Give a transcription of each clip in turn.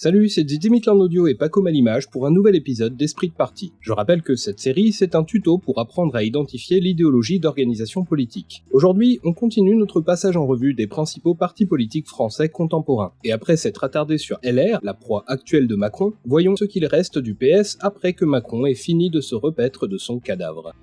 Salut, c'est Dimitri en audio et Paco Malimage pour un nouvel épisode d'Esprit de Parti. Je rappelle que cette série, c'est un tuto pour apprendre à identifier l'idéologie d'organisation politique. Aujourd'hui, on continue notre passage en revue des principaux partis politiques français contemporains. Et après s'être attardé sur LR, la proie actuelle de Macron, voyons ce qu'il reste du PS après que Macron ait fini de se repaître de son cadavre.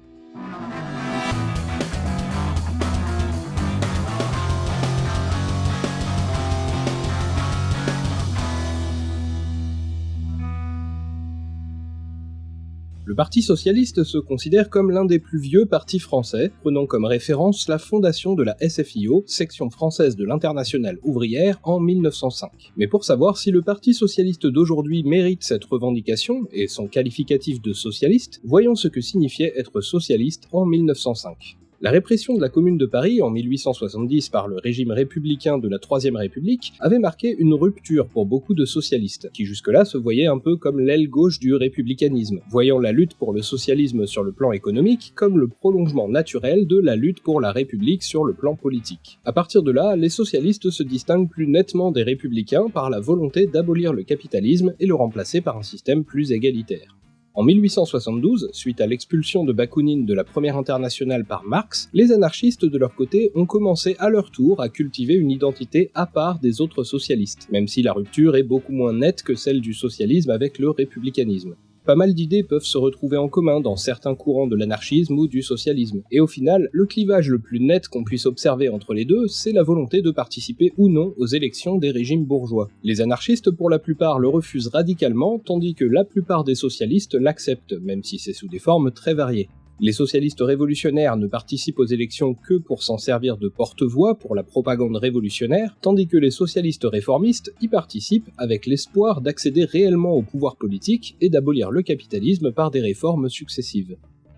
Le Parti socialiste se considère comme l'un des plus vieux partis français, prenant comme référence la fondation de la SFIO, section française de l'internationale ouvrière, en 1905. Mais pour savoir si le Parti socialiste d'aujourd'hui mérite cette revendication et son qualificatif de socialiste, voyons ce que signifiait être socialiste en 1905. La répression de la Commune de Paris en 1870 par le régime républicain de la Troisième République avait marqué une rupture pour beaucoup de socialistes, qui jusque-là se voyaient un peu comme l'aile gauche du républicanisme, voyant la lutte pour le socialisme sur le plan économique comme le prolongement naturel de la lutte pour la République sur le plan politique. À partir de là, les socialistes se distinguent plus nettement des républicains par la volonté d'abolir le capitalisme et le remplacer par un système plus égalitaire. En 1872, suite à l'expulsion de Bakounine de la Première Internationale par Marx, les anarchistes de leur côté ont commencé à leur tour à cultiver une identité à part des autres socialistes, même si la rupture est beaucoup moins nette que celle du socialisme avec le républicanisme pas mal d'idées peuvent se retrouver en commun dans certains courants de l'anarchisme ou du socialisme. Et au final, le clivage le plus net qu'on puisse observer entre les deux, c'est la volonté de participer ou non aux élections des régimes bourgeois. Les anarchistes pour la plupart le refusent radicalement, tandis que la plupart des socialistes l'acceptent, même si c'est sous des formes très variées. Les socialistes révolutionnaires ne participent aux élections que pour s'en servir de porte-voix pour la propagande révolutionnaire, tandis que les socialistes réformistes y participent avec l'espoir d'accéder réellement au pouvoir politique et d'abolir le capitalisme par des réformes successives.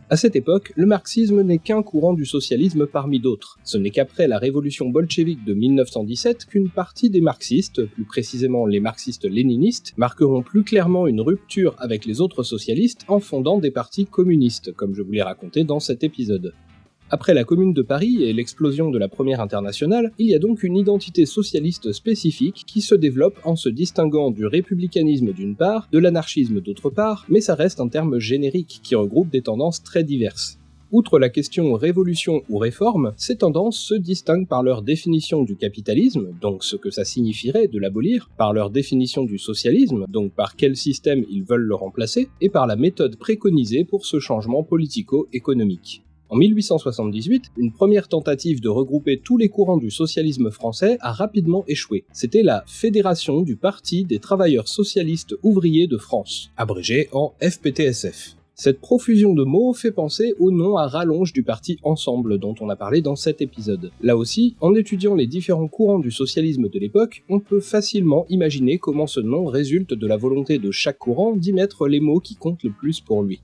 À cette époque, le marxisme n'est qu'un courant du socialisme parmi d'autres. Ce n'est qu'après la révolution bolchevique de 1917 qu'une partie des marxistes, plus précisément les marxistes-léninistes, marqueront plus clairement une rupture avec les autres socialistes en fondant des partis communistes, comme je vous l'ai raconté dans cet épisode. Après la Commune de Paris et l'explosion de la Première Internationale, il y a donc une identité socialiste spécifique qui se développe en se distinguant du républicanisme d'une part, de l'anarchisme d'autre part, mais ça reste un terme générique qui regroupe des tendances très diverses. Outre la question révolution ou réforme, ces tendances se distinguent par leur définition du capitalisme, donc ce que ça signifierait de l'abolir, par leur définition du socialisme, donc par quel système ils veulent le remplacer, et par la méthode préconisée pour ce changement politico-économique. En 1878, une première tentative de regrouper tous les courants du socialisme français a rapidement échoué. C'était la Fédération du Parti des travailleurs socialistes ouvriers de France, abrégé en FPTSF. Cette profusion de mots fait penser au nom à rallonge du parti Ensemble dont on a parlé dans cet épisode. Là aussi, en étudiant les différents courants du socialisme de l'époque, on peut facilement imaginer comment ce nom résulte de la volonté de chaque courant d'y mettre les mots qui comptent le plus pour lui.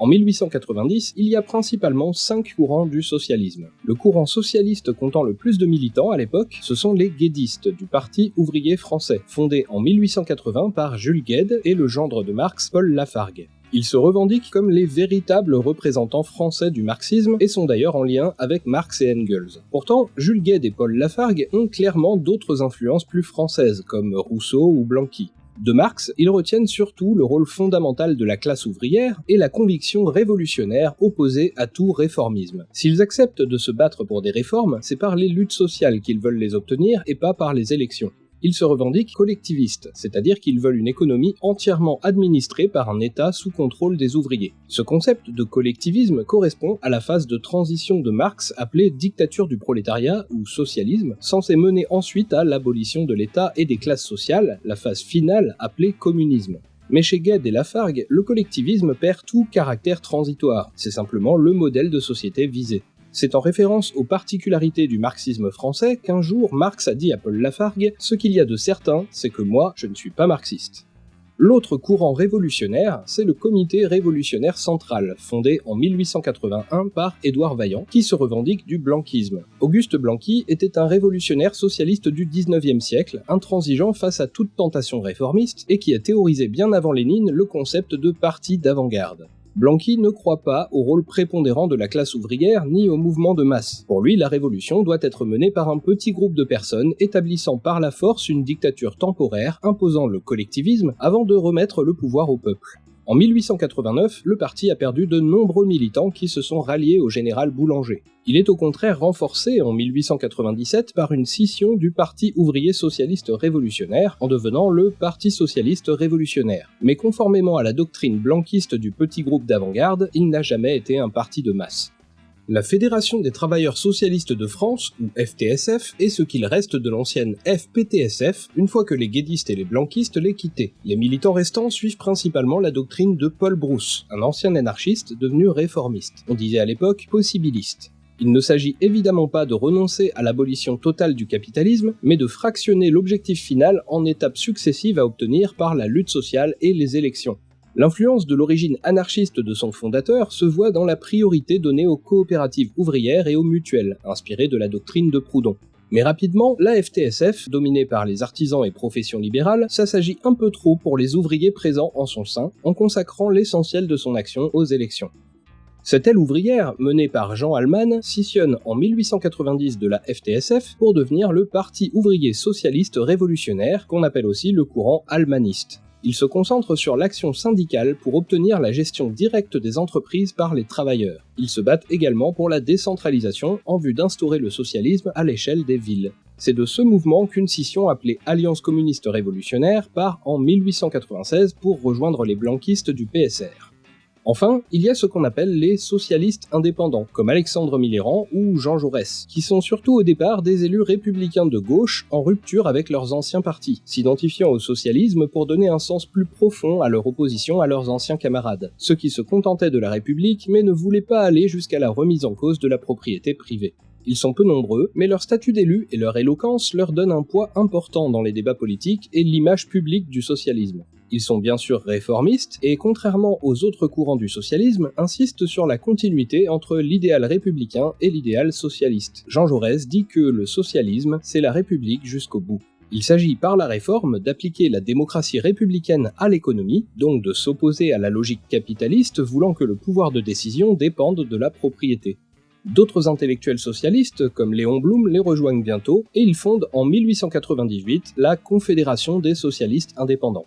En 1890, il y a principalement cinq courants du socialisme. Le courant socialiste comptant le plus de militants à l'époque, ce sont les guédistes du Parti ouvrier français, fondé en 1880 par Jules Gued et le gendre de Marx, Paul Lafargue. Ils se revendiquent comme les véritables représentants français du marxisme et sont d'ailleurs en lien avec Marx et Engels. Pourtant, Jules Gued et Paul Lafargue ont clairement d'autres influences plus françaises, comme Rousseau ou Blanqui. De Marx, ils retiennent surtout le rôle fondamental de la classe ouvrière et la conviction révolutionnaire opposée à tout réformisme. S'ils acceptent de se battre pour des réformes, c'est par les luttes sociales qu'ils veulent les obtenir et pas par les élections. Ils se revendiquent collectivistes, c'est-à-dire qu'ils veulent une économie entièrement administrée par un État sous contrôle des ouvriers. Ce concept de collectivisme correspond à la phase de transition de Marx appelée dictature du prolétariat ou socialisme, censée mener ensuite à l'abolition de l'État et des classes sociales, la phase finale appelée communisme. Mais chez Gued et Lafargue, le collectivisme perd tout caractère transitoire, c'est simplement le modèle de société visé. C'est en référence aux particularités du marxisme français qu'un jour Marx a dit à Paul Lafargue « Ce qu'il y a de certain, c'est que moi, je ne suis pas marxiste ». L'autre courant révolutionnaire, c'est le Comité révolutionnaire central, fondé en 1881 par Édouard Vaillant, qui se revendique du blanquisme. Auguste Blanqui était un révolutionnaire socialiste du 19e siècle, intransigeant face à toute tentation réformiste, et qui a théorisé bien avant Lénine le concept de parti d'avant-garde. Blanqui ne croit pas au rôle prépondérant de la classe ouvrière ni au mouvement de masse. Pour lui, la révolution doit être menée par un petit groupe de personnes établissant par la force une dictature temporaire imposant le collectivisme avant de remettre le pouvoir au peuple. En 1889, le parti a perdu de nombreux militants qui se sont ralliés au général Boulanger. Il est au contraire renforcé en 1897 par une scission du Parti ouvrier socialiste révolutionnaire en devenant le Parti socialiste révolutionnaire. Mais conformément à la doctrine blanquiste du petit groupe d'avant-garde, il n'a jamais été un parti de masse. La Fédération des travailleurs socialistes de France, ou FTSF, est ce qu'il reste de l'ancienne FPTSF une fois que les guédistes et les blanquistes les quittaient. Les militants restants suivent principalement la doctrine de Paul Brousse, un ancien anarchiste devenu réformiste. On disait à l'époque possibiliste. Il ne s'agit évidemment pas de renoncer à l'abolition totale du capitalisme, mais de fractionner l'objectif final en étapes successives à obtenir par la lutte sociale et les élections. L'influence de l'origine anarchiste de son fondateur se voit dans la priorité donnée aux coopératives ouvrières et aux mutuelles, inspirées de la doctrine de Proudhon. Mais rapidement, la FTSF, dominée par les artisans et professions libérales, s'assagit un peu trop pour les ouvriers présents en son sein, en consacrant l'essentiel de son action aux élections. Cette aile ouvrière, menée par Jean Alman, scissionne en 1890 de la FTSF pour devenir le Parti ouvrier socialiste révolutionnaire, qu'on appelle aussi le courant almaniste. Il se concentre sur l'action syndicale pour obtenir la gestion directe des entreprises par les travailleurs. Ils se battent également pour la décentralisation en vue d'instaurer le socialisme à l'échelle des villes. C'est de ce mouvement qu'une scission appelée Alliance communiste révolutionnaire part en 1896 pour rejoindre les blanquistes du PSR. Enfin, il y a ce qu'on appelle les socialistes indépendants, comme Alexandre Millerand ou Jean Jaurès, qui sont surtout au départ des élus républicains de gauche en rupture avec leurs anciens partis, s'identifiant au socialisme pour donner un sens plus profond à leur opposition à leurs anciens camarades, ceux qui se contentaient de la République mais ne voulaient pas aller jusqu'à la remise en cause de la propriété privée. Ils sont peu nombreux, mais leur statut d'élu et leur éloquence leur donnent un poids important dans les débats politiques et l'image publique du socialisme. Ils sont bien sûr réformistes, et contrairement aux autres courants du socialisme, insistent sur la continuité entre l'idéal républicain et l'idéal socialiste. Jean Jaurès dit que le socialisme, c'est la République jusqu'au bout. Il s'agit par la réforme d'appliquer la démocratie républicaine à l'économie, donc de s'opposer à la logique capitaliste voulant que le pouvoir de décision dépende de la propriété. D'autres intellectuels socialistes, comme Léon Blum, les rejoignent bientôt, et ils fondent en 1898 la Confédération des socialistes indépendants.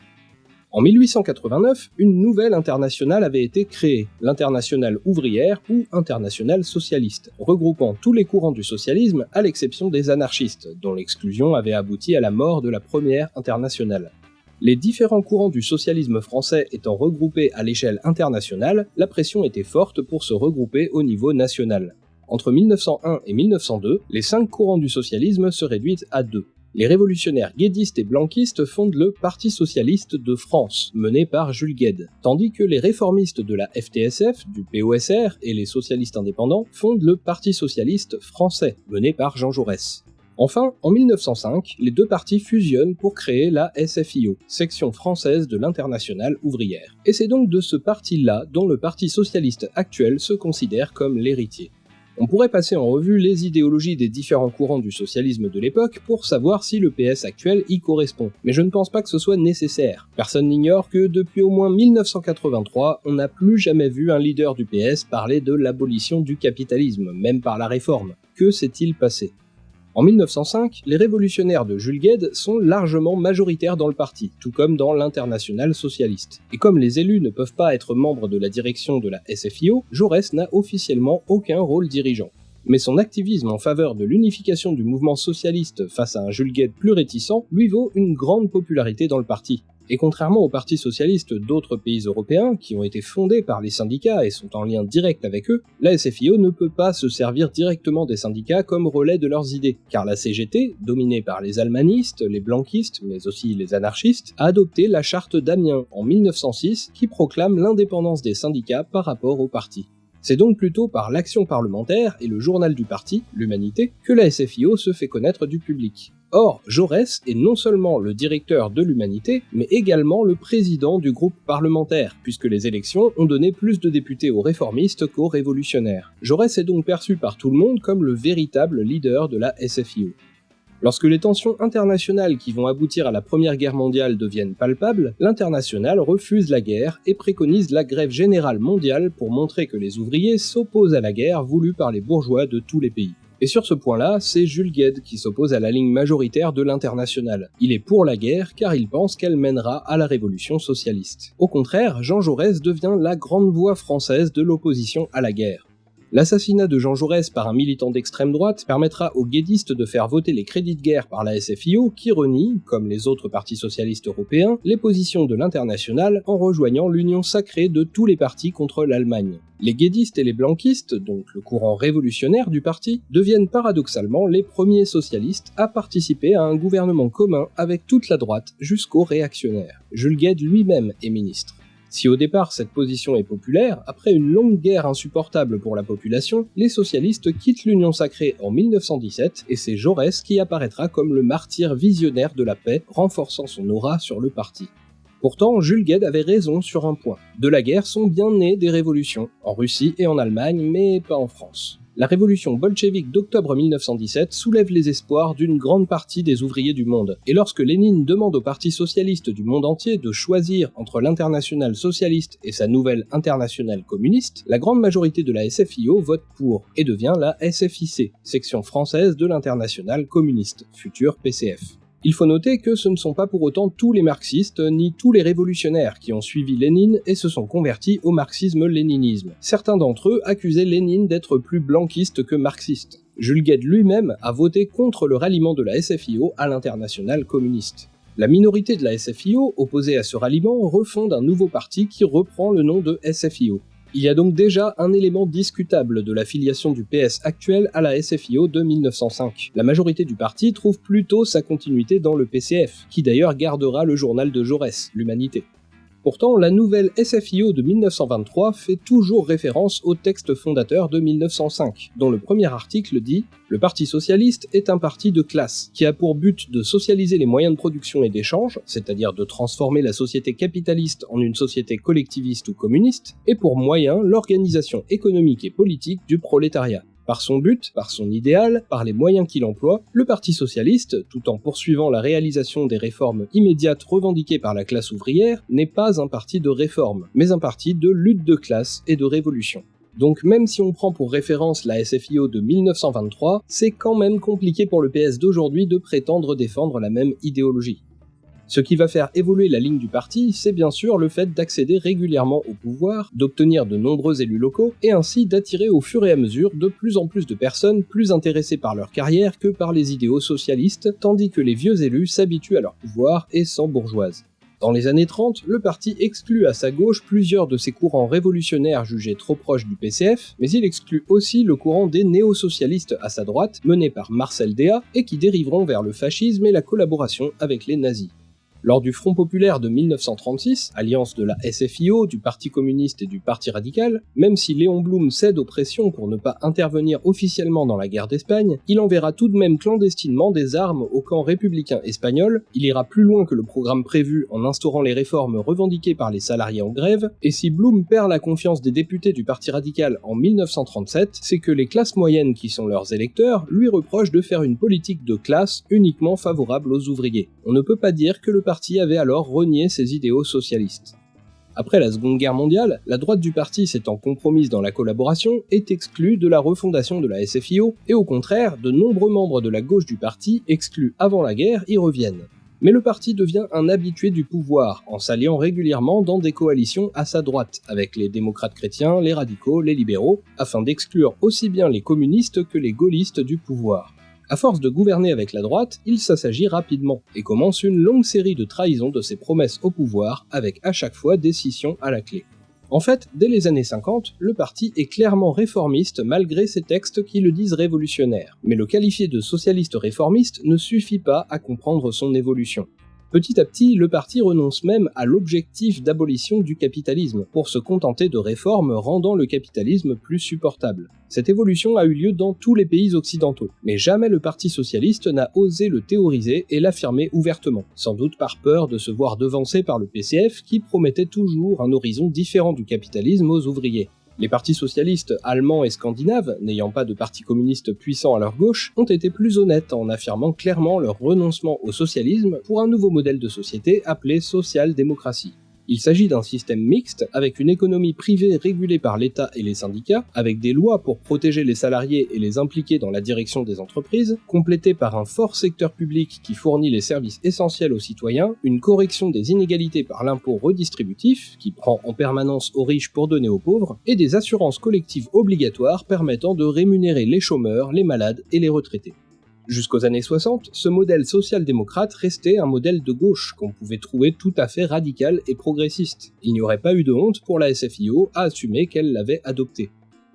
En 1889, une nouvelle internationale avait été créée, l'internationale ouvrière ou internationale socialiste, regroupant tous les courants du socialisme à l'exception des anarchistes, dont l'exclusion avait abouti à la mort de la première internationale. Les différents courants du socialisme français étant regroupés à l'échelle internationale, la pression était forte pour se regrouper au niveau national. Entre 1901 et 1902, les cinq courants du socialisme se réduisent à deux. Les révolutionnaires guédistes et blanquistes fondent le Parti socialiste de France, mené par Jules Gued, tandis que les réformistes de la FTSF, du POSR et les socialistes indépendants fondent le Parti socialiste français, mené par Jean Jaurès. Enfin, en 1905, les deux partis fusionnent pour créer la SFIO, section française de l'Internationale ouvrière. Et c'est donc de ce parti-là dont le Parti socialiste actuel se considère comme l'héritier. On pourrait passer en revue les idéologies des différents courants du socialisme de l'époque pour savoir si le PS actuel y correspond, mais je ne pense pas que ce soit nécessaire. Personne n'ignore que depuis au moins 1983, on n'a plus jamais vu un leader du PS parler de l'abolition du capitalisme, même par la réforme. Que s'est-il passé? En 1905, les révolutionnaires de Jules Gued sont largement majoritaires dans le parti, tout comme dans l'international socialiste. Et comme les élus ne peuvent pas être membres de la direction de la SFIO, Jaurès n'a officiellement aucun rôle dirigeant. Mais son activisme en faveur de l'unification du mouvement socialiste face à un Jules Gued plus réticent lui vaut une grande popularité dans le parti. Et contrairement aux partis socialistes d'autres pays européens qui ont été fondés par les syndicats et sont en lien direct avec eux, la SFIO ne peut pas se servir directement des syndicats comme relais de leurs idées, car la CGT, dominée par les almanistes, les blanquistes, mais aussi les anarchistes, a adopté la charte d'Amiens en 1906 qui proclame l'indépendance des syndicats par rapport aux partis. C'est donc plutôt par l'action parlementaire et le journal du parti, l'Humanité, que la SFIO se fait connaître du public. Or, Jaurès est non seulement le directeur de l'Humanité, mais également le président du groupe parlementaire, puisque les élections ont donné plus de députés aux réformistes qu'aux révolutionnaires. Jaurès est donc perçu par tout le monde comme le véritable leader de la SFIO. Lorsque les tensions internationales qui vont aboutir à la Première Guerre mondiale deviennent palpables, l'international refuse la guerre et préconise la grève générale mondiale pour montrer que les ouvriers s'opposent à la guerre voulue par les bourgeois de tous les pays. Et sur ce point-là, c'est Jules Gued qui s'oppose à la ligne majoritaire de l'international. Il est pour la guerre car il pense qu'elle mènera à la révolution socialiste. Au contraire, Jean Jaurès devient la grande voix française de l'opposition à la guerre. L'assassinat de Jean Jaurès par un militant d'extrême droite permettra aux guédistes de faire voter les crédits de guerre par la SFIO qui renie, comme les autres partis socialistes européens, les positions de l'international en rejoignant l'union sacrée de tous les partis contre l'Allemagne. Les guédistes et les blanquistes, donc le courant révolutionnaire du parti, deviennent paradoxalement les premiers socialistes à participer à un gouvernement commun avec toute la droite jusqu'aux réactionnaires. Jules Gued lui-même est ministre. Si au départ cette position est populaire, après une longue guerre insupportable pour la population, les socialistes quittent l'Union sacrée en 1917 et c'est Jaurès qui apparaîtra comme le martyr visionnaire de la paix, renforçant son aura sur le parti. Pourtant, Jules Gued avait raison sur un point. De la guerre sont bien nées des révolutions, en Russie et en Allemagne, mais pas en France la révolution bolchevique d'octobre 1917 soulève les espoirs d'une grande partie des ouvriers du monde, et lorsque Lénine demande au Parti socialiste du monde entier de choisir entre l'international socialiste et sa nouvelle internationale communiste, la grande majorité de la SFIO vote pour, et devient la SFIC, section française de l'international communiste, futur PCF. Il faut noter que ce ne sont pas pour autant tous les marxistes ni tous les révolutionnaires qui ont suivi Lénine et se sont convertis au marxisme-léninisme. Certains d'entre eux accusaient Lénine d'être plus blanquiste que marxiste. Jules Gued lui-même a voté contre le ralliement de la SFIO à l'international communiste. La minorité de la SFIO, opposée à ce ralliement, refonde un nouveau parti qui reprend le nom de SFIO. Il y a donc déjà un élément discutable de l'affiliation du PS actuel à la SFIO de 1905. La majorité du parti trouve plutôt sa continuité dans le PCF, qui d'ailleurs gardera le journal de Jaurès, l'Humanité. Pourtant, la nouvelle SFIO de 1923 fait toujours référence au texte fondateur de 1905, dont le premier article dit « Le Parti Socialiste est un parti de classe, qui a pour but de socialiser les moyens de production et d'échange, c'est-à-dire de transformer la société capitaliste en une société collectiviste ou communiste, et pour moyen l'organisation économique et politique du prolétariat. Par son but, par son idéal, par les moyens qu'il emploie, le Parti socialiste, tout en poursuivant la réalisation des réformes immédiates revendiquées par la classe ouvrière, n'est pas un parti de réforme, mais un parti de lutte de classe et de révolution. Donc même si on prend pour référence la SFIO de 1923, c'est quand même compliqué pour le PS d'aujourd'hui de prétendre défendre la même idéologie. Ce qui va faire évoluer la ligne du parti, c'est bien sûr le fait d'accéder régulièrement au pouvoir, d'obtenir de nombreux élus locaux, et ainsi d'attirer au fur et à mesure de plus en plus de personnes plus intéressées par leur carrière que par les idéaux socialistes, tandis que les vieux élus s'habituent à leur pouvoir et sans bourgeoise. Dans les années 30, le parti exclut à sa gauche plusieurs de ses courants révolutionnaires jugés trop proches du PCF, mais il exclut aussi le courant des néo-socialistes à sa droite, mené par Marcel Déat, et qui dériveront vers le fascisme et la collaboration avec les nazis. Lors du Front populaire de 1936, alliance de la SFIO, du Parti communiste et du Parti radical, même si Léon Blum cède aux pressions pour ne pas intervenir officiellement dans la guerre d'Espagne, il enverra tout de même clandestinement des armes au camp républicain espagnol, il ira plus loin que le programme prévu en instaurant les réformes revendiquées par les salariés en grève, et si Blum perd la confiance des députés du Parti radical en 1937, c'est que les classes moyennes qui sont leurs électeurs lui reprochent de faire une politique de classe uniquement favorable aux ouvriers. On ne peut pas dire que le parti avait alors renié ses idéaux socialistes. Après la Seconde Guerre mondiale, la droite du parti s'étant compromise dans la collaboration, est exclue de la refondation de la SFIO, et au contraire, de nombreux membres de la gauche du parti, exclus avant la guerre, y reviennent. Mais le parti devient un habitué du pouvoir, en s'alliant régulièrement dans des coalitions à sa droite, avec les démocrates chrétiens, les radicaux, les libéraux, afin d'exclure aussi bien les communistes que les gaullistes du pouvoir. À force de gouverner avec la droite, il s'assagit rapidement, et commence une longue série de trahisons de ses promesses au pouvoir, avec à chaque fois des scissions à la clé. En fait, dès les années 50, le parti est clairement réformiste malgré ses textes qui le disent révolutionnaire, mais le qualifier de socialiste réformiste ne suffit pas à comprendre son évolution. Petit à petit, le parti renonce même à l'objectif d'abolition du capitalisme, pour se contenter de réformes rendant le capitalisme plus supportable. Cette évolution a eu lieu dans tous les pays occidentaux, mais jamais le Parti socialiste n'a osé le théoriser et l'affirmer ouvertement, sans doute par peur de se voir devancé par le PCF qui promettait toujours un horizon différent du capitalisme aux ouvriers. Les partis socialistes allemands et scandinaves, n'ayant pas de parti communiste puissant à leur gauche, ont été plus honnêtes en affirmant clairement leur renoncement au socialisme pour un nouveau modèle de société appelé social-démocratie. Il s'agit d'un système mixte avec une économie privée régulée par l'État et les syndicats, avec des lois pour protéger les salariés et les impliquer dans la direction des entreprises, complétée par un fort secteur public qui fournit les services essentiels aux citoyens, une correction des inégalités par l'impôt redistributif, qui prend en permanence aux riches pour donner aux pauvres, et des assurances collectives obligatoires permettant de rémunérer les chômeurs, les malades et les retraités. Jusqu'aux années 60, ce modèle social-démocrate restait un modèle de gauche qu'on pouvait trouver tout à fait radical et progressiste. Il n'y aurait pas eu de honte pour la SFIO à assumer qu'elle l'avait adopté.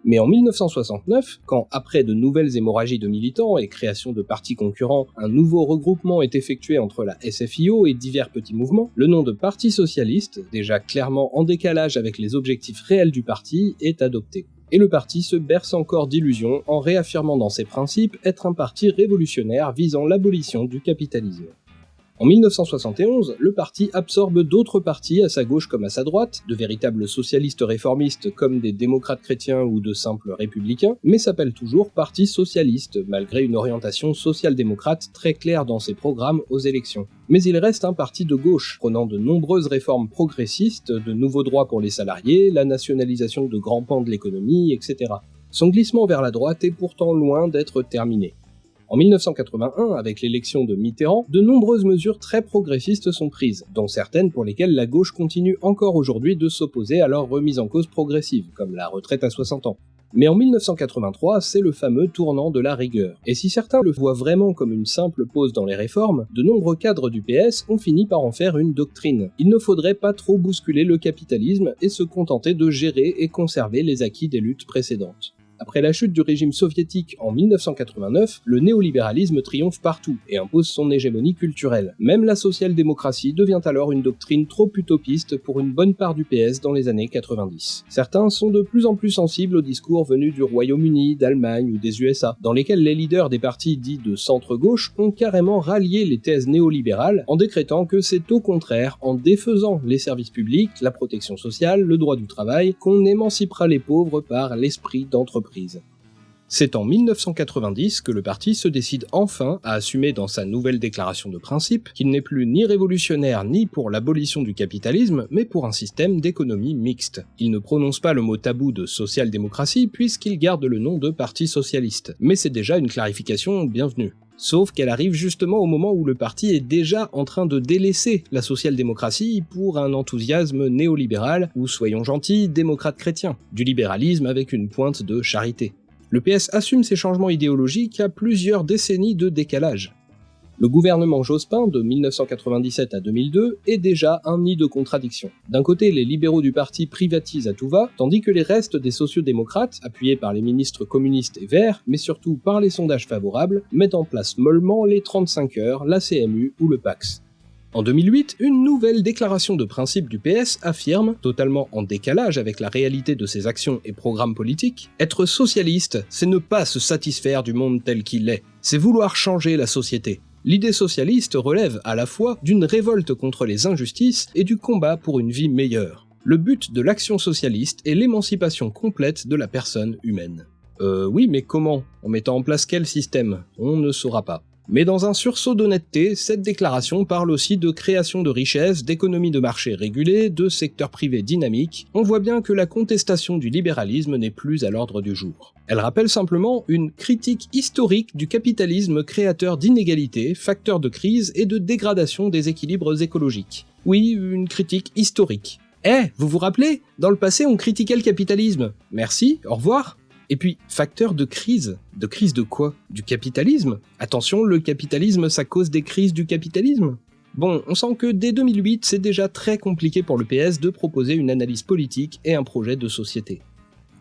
Mais en 1969, quand après de nouvelles hémorragies de militants et création de partis concurrents, un nouveau regroupement est effectué entre la SFIO et divers petits mouvements, le nom de Parti Socialiste, déjà clairement en décalage avec les objectifs réels du parti, est adopté et le parti se berce encore d'illusions en réaffirmant dans ses principes être un parti révolutionnaire visant l'abolition du capitalisme. En 1971, le parti absorbe d'autres partis à sa gauche comme à sa droite, de véritables socialistes réformistes comme des démocrates chrétiens ou de simples républicains, mais s'appelle toujours Parti socialiste, malgré une orientation social-démocrate très claire dans ses programmes aux élections. Mais il reste un parti de gauche, prenant de nombreuses réformes progressistes, de nouveaux droits pour les salariés, la nationalisation de grands pans de l'économie, etc. Son glissement vers la droite est pourtant loin d'être terminé. En 1981, avec l'élection de Mitterrand, de nombreuses mesures très progressistes sont prises, dont certaines pour lesquelles la gauche continue encore aujourd'hui de s'opposer à leur remise en cause progressive, comme la retraite à 60 ans. Mais en 1983, c'est le fameux tournant de la rigueur. Et si certains le voient vraiment comme une simple pause dans les réformes, de nombreux cadres du PS ont fini par en faire une doctrine. Il ne faudrait pas trop bousculer le capitalisme et se contenter de gérer et conserver les acquis des luttes précédentes. Après la chute du régime soviétique en 1989, le néolibéralisme triomphe partout et impose son hégémonie culturelle. Même la social-démocratie devient alors une doctrine trop utopiste pour une bonne part du PS dans les années 90. Certains sont de plus en plus sensibles aux discours venus du Royaume-Uni, d'Allemagne ou des USA, dans lesquels les leaders des partis dits de centre-gauche ont carrément rallié les thèses néolibérales en décrétant que c'est au contraire en défaisant les services publics, la protection sociale, le droit du travail, qu'on émancipera les pauvres par l'esprit d'entreprise c'est en 1990 que le parti se décide enfin à assumer dans sa nouvelle déclaration de principe qu'il n'est plus ni révolutionnaire ni pour l'abolition du capitalisme, mais pour un système d'économie mixte. Il ne prononce pas le mot tabou de social-démocratie puisqu'il garde le nom de Parti Socialiste, mais c'est déjà une clarification bienvenue. Sauf qu'elle arrive justement au moment où le parti est déjà en train de délaisser la social-démocratie pour un enthousiasme néolibéral, ou soyons gentils, démocrate chrétien, du libéralisme avec une pointe de charité. Le PS assume ces changements idéologiques à plusieurs décennies de décalage. Le gouvernement Jospin de 1997 à 2002 est déjà un nid de contradictions. D'un côté, les libéraux du parti privatisent à tout va, tandis que les restes des sociodémocrates, appuyés par les ministres communistes et verts, mais surtout par les sondages favorables, mettent en place mollement les 35 heures, la CMU ou le PAX. En 2008, une nouvelle déclaration de principe du PS affirme, totalement en décalage avec la réalité de ses actions et programmes politiques, être socialiste, c'est ne pas se satisfaire du monde tel qu'il est, c'est vouloir changer la société. L'idée socialiste relève à la fois d'une révolte contre les injustices et du combat pour une vie meilleure. Le but de l'action socialiste est l'émancipation complète de la personne humaine. Euh oui, mais comment? En mettant en place quel système? On ne saura pas. Mais dans un sursaut d'honnêteté, cette déclaration parle aussi de création de richesses, d'économie de marché régulée, de secteur privé dynamique. On voit bien que la contestation du libéralisme n'est plus à l'ordre du jour. Elle rappelle simplement une critique historique du capitalisme créateur d'inégalités, facteur de crise et de dégradation des équilibres écologiques. Oui, une critique historique. Eh, vous vous rappelez? Dans le passé, on critiquait le capitalisme. Merci, au revoir. Et puis, facteur de crise. De crise de quoi? Du capitalisme? Attention, le capitalisme, ça cause des crises du capitalisme Bon, on sent que dès 2008, c'est déjà très compliqué pour le PS de proposer une analyse politique et un projet de société.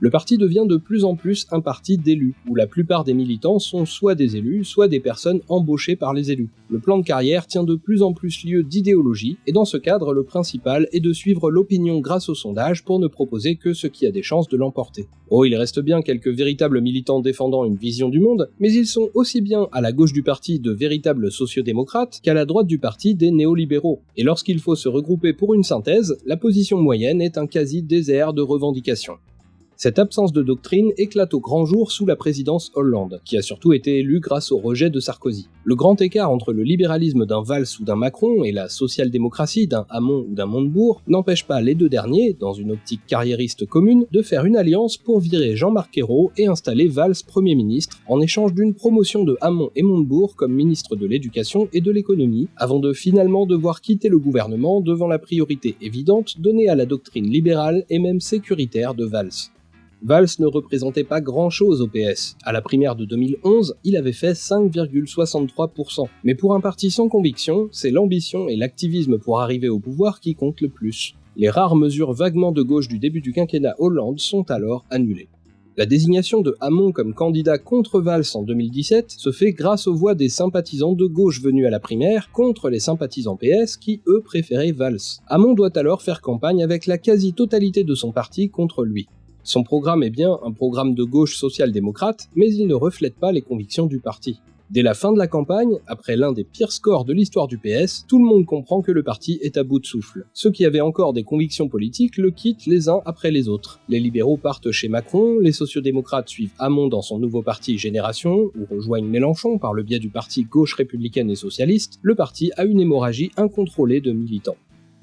Le parti devient de plus en plus un parti d'élus, où la plupart des militants sont soit des élus, soit des personnes embauchées par les élus. Le plan de carrière tient de plus en plus lieu d'idéologie, et dans ce cadre, le principal est de suivre l'opinion grâce au sondage pour ne proposer que ce qui a des chances de l'emporter. Oh, il reste bien quelques véritables militants défendant une vision du monde, mais ils sont aussi bien à la gauche du parti de véritables sociodémocrates qu'à la droite du parti des néolibéraux. Et lorsqu'il faut se regrouper pour une synthèse, la position moyenne est un quasi désert de revendications. Cette absence de doctrine éclate au grand jour sous la présidence Hollande, qui a surtout été élue grâce au rejet de Sarkozy. Le grand écart entre le libéralisme d'un Valls ou d'un Macron et la social-démocratie d'un Hamon ou d'un Montebourg n'empêche pas les deux derniers, dans une optique carriériste commune, de faire une alliance pour virer Jean-Marc Ayrault et installer Valls Premier ministre, en échange d'une promotion de Hamon et Montebourg comme ministre de l'éducation et de l'économie, avant de finalement devoir quitter le gouvernement devant la priorité évidente donnée à la doctrine libérale et même sécuritaire de Valls. Valls ne représentait pas grand-chose au PS. À la primaire de 2011, il avait fait 5,63%. Mais pour un parti sans conviction, c'est l'ambition et l'activisme pour arriver au pouvoir qui comptent le plus. Les rares mesures vaguement de gauche du début du quinquennat Hollande sont alors annulées. La désignation de Hamon comme candidat contre Valls en 2017 se fait grâce aux voix des sympathisants de gauche venus à la primaire contre les sympathisants PS qui, eux, préféraient Valls. Hamon doit alors faire campagne avec la quasi-totalité de son parti contre lui. Son programme est bien un programme de gauche social-démocrate, mais il ne reflète pas les convictions du parti. Dès la fin de la campagne, après l'un des pires scores de l'histoire du PS, tout le monde comprend que le parti est à bout de souffle. Ceux qui avaient encore des convictions politiques le quittent les uns après les autres. Les libéraux partent chez Macron, les sociodémocrates suivent Hamon dans son nouveau parti Génération, ou rejoignent Mélenchon par le biais du parti gauche républicaine et socialiste, le parti a une hémorragie incontrôlée de militants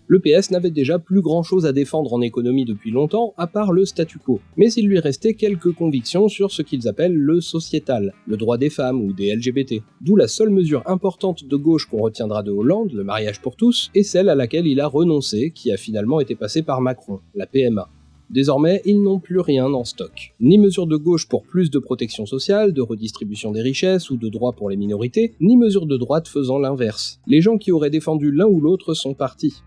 le PS n'avait déjà plus grand chose à défendre en économie depuis longtemps, à part le statu quo. Mais il lui restait quelques convictions sur ce qu'ils appellent le sociétal, le droit des femmes ou des LGBT. D'où la seule mesure importante de gauche qu'on retiendra de Hollande, le mariage pour tous, et celle à laquelle il a renoncé, qui a finalement été passée par Macron, la PMA. Désormais, ils n'ont plus rien en stock. Ni mesure de gauche pour plus de protection sociale, de redistribution des richesses ou de droits pour les minorités, ni mesure de droite faisant l'inverse. Les gens qui auraient défendu l'un ou l'autre sont partis.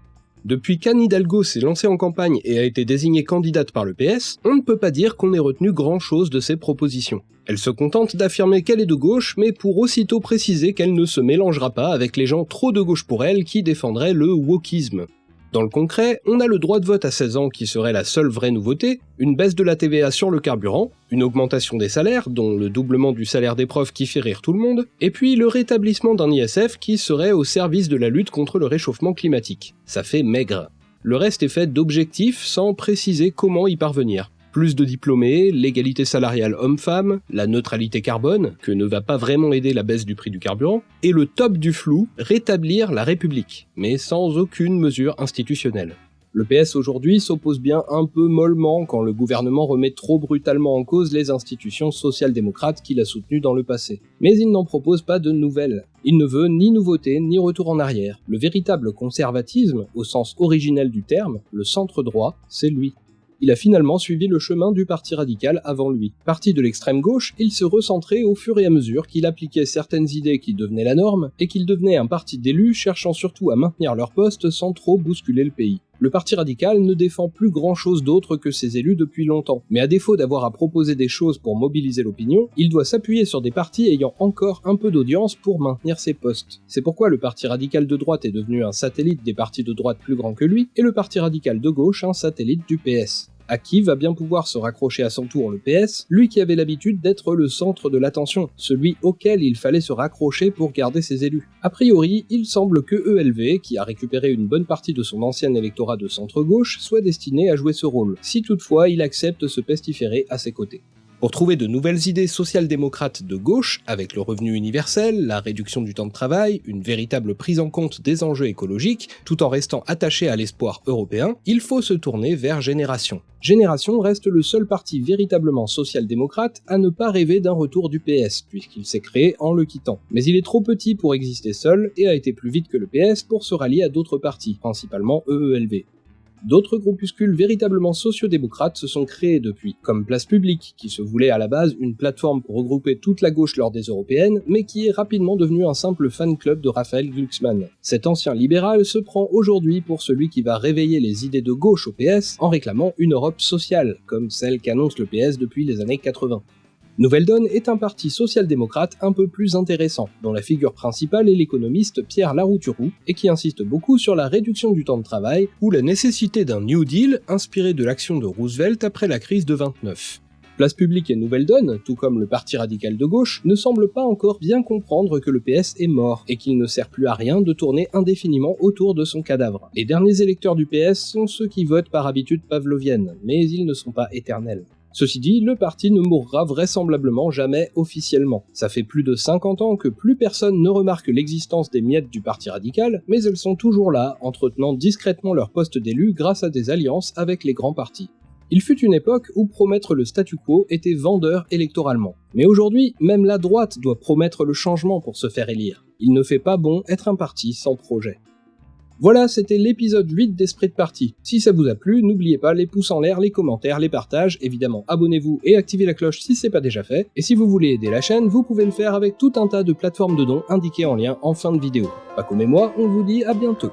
Depuis qu'Anne Hidalgo s'est lancée en campagne et a été désignée candidate par le PS, on ne peut pas dire qu'on ait retenu grand chose de ses propositions. Elle se contente d'affirmer qu'elle est de gauche, mais pour aussitôt préciser qu'elle ne se mélangera pas avec les gens trop de gauche pour elle qui défendraient le wokisme. Dans le concret, on a le droit de vote à 16 ans qui serait la seule vraie nouveauté, une baisse de la TVA sur le carburant, une augmentation des salaires, dont le doublement du salaire des profs qui fait rire tout le monde, et puis le rétablissement d'un ISF qui serait au service de la lutte contre le réchauffement climatique. Ça fait maigre. Le reste est fait d'objectifs sans préciser comment y parvenir plus de diplômés, l'égalité salariale homme-femme, la neutralité carbone, que ne va pas vraiment aider la baisse du prix du carburant, et le top du flou, rétablir la République, mais sans aucune mesure institutionnelle. Le PS aujourd'hui s'oppose bien un peu mollement quand le gouvernement remet trop brutalement en cause les institutions social-démocrates qu'il a soutenues dans le passé. Mais il n'en propose pas de nouvelles. Il ne veut ni nouveauté ni retour en arrière. Le véritable conservatisme, au sens originel du terme, le centre droit, c'est lui il a finalement suivi le chemin du parti radical avant lui. Parti de l'extrême gauche, il se recentrait au fur et à mesure qu'il appliquait certaines idées qui devenaient la norme, et qu'il devenait un parti d'élus cherchant surtout à maintenir leur poste sans trop bousculer le pays. Le Parti radical ne défend plus grand chose d'autre que ses élus depuis longtemps, mais à défaut d'avoir à proposer des choses pour mobiliser l'opinion, il doit s'appuyer sur des partis ayant encore un peu d'audience pour maintenir ses postes. C'est pourquoi le Parti radical de droite est devenu un satellite des partis de droite plus grands que lui, et le Parti radical de gauche un satellite du PS à qui va bien pouvoir se raccrocher à son tour le PS, lui qui avait l'habitude d'être le centre de l'attention, celui auquel il fallait se raccrocher pour garder ses élus. A priori, il semble que ELV, qui a récupéré une bonne partie de son ancien électorat de centre-gauche, soit destiné à jouer ce rôle, si toutefois il accepte se pestiférer à ses côtés. Pour trouver de nouvelles idées social-démocrates de gauche, avec le revenu universel, la réduction du temps de travail, une véritable prise en compte des enjeux écologiques, tout en restant attaché à l'espoir européen, il faut se tourner vers Génération. Génération reste le seul parti véritablement social-démocrate à ne pas rêver d'un retour du PS, puisqu'il s'est créé en le quittant. Mais il est trop petit pour exister seul, et a été plus vite que le PS pour se rallier à d'autres partis, principalement EELV. D'autres groupuscules véritablement sociodémocrates se sont créés depuis, comme Place Publique, qui se voulait à la base une plateforme pour regrouper toute la gauche lors des européennes, mais qui est rapidement devenu un simple fan club de Raphaël Glucksmann. Cet ancien libéral se prend aujourd'hui pour celui qui va réveiller les idées de gauche au PS en réclamant une Europe sociale, comme celle qu'annonce le PS depuis les années 80. Nouvelle Donne est un parti social-démocrate un peu plus intéressant, dont la figure principale est l'économiste Pierre Larouturou, et qui insiste beaucoup sur la réduction du temps de travail ou la nécessité d'un New Deal inspiré de l'action de Roosevelt après la crise de 29. Place publique et Nouvelle Donne, tout comme le Parti radical de gauche, ne semblent pas encore bien comprendre que le PS est mort et qu'il ne sert plus à rien de tourner indéfiniment autour de son cadavre. Les derniers électeurs du PS sont ceux qui votent par habitude pavlovienne, mais ils ne sont pas éternels. Ceci dit, le parti ne mourra vraisemblablement jamais officiellement. Ça fait plus de 50 ans que plus personne ne remarque l'existence des miettes du parti radical, mais elles sont toujours là, entretenant discrètement leur poste d'élu grâce à des alliances avec les grands partis. Il fut une époque où promettre le statu quo était vendeur électoralement. Mais aujourd'hui, même la droite doit promettre le changement pour se faire élire. Il ne fait pas bon être un parti sans projet. Voilà, c'était l'épisode 8 d'Esprit de Parti. Si ça vous a plu, n'oubliez pas les pouces en l'air, les commentaires, les partages, évidemment abonnez-vous et activez la cloche si c'est pas déjà fait, et si vous voulez aider la chaîne, vous pouvez le faire avec tout un tas de plateformes de dons indiquées en lien en fin de vidéo. Pas comme moi, on vous dit à bientôt.